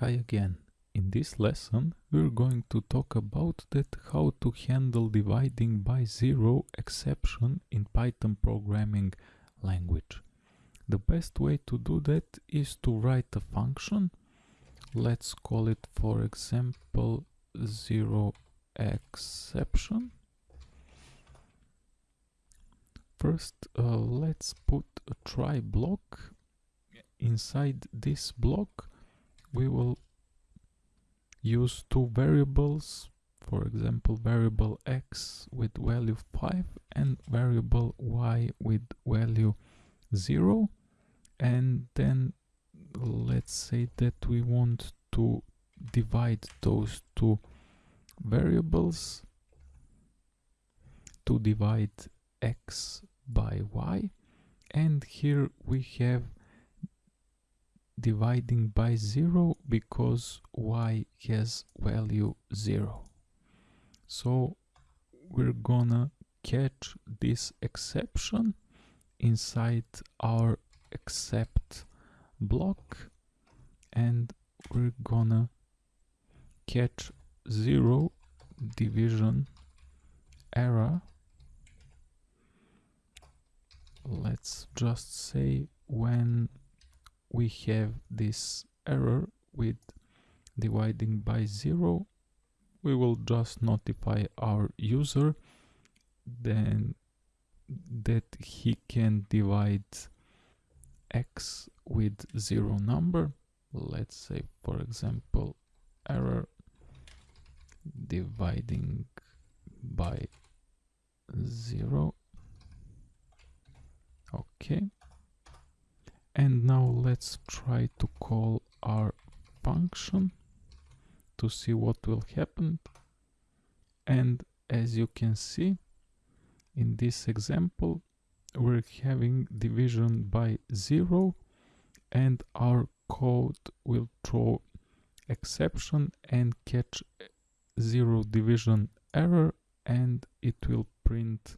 Hi again. In this lesson we're going to talk about that how to handle dividing by zero exception in Python programming language. The best way to do that is to write a function. Let's call it for example zero exception. First uh, let's put a try block. Inside this block we will use two variables for example variable x with value 5 and variable y with value 0 and then let's say that we want to divide those two variables to divide x by y. And here we have dividing by 0 because y has value 0. So we're gonna catch this exception inside our except block and we're gonna catch 0 division error let's just say when we have this error with dividing by zero. We will just notify our user then that he can divide x with zero number. Let's say for example error dividing by zero. Okay and now let's try to call our function to see what will happen. And as you can see in this example we're having division by zero and our code will throw exception and catch zero division error and it will print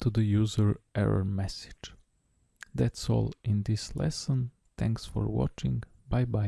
to the user error message that's all in this lesson. Thanks for watching. Bye bye.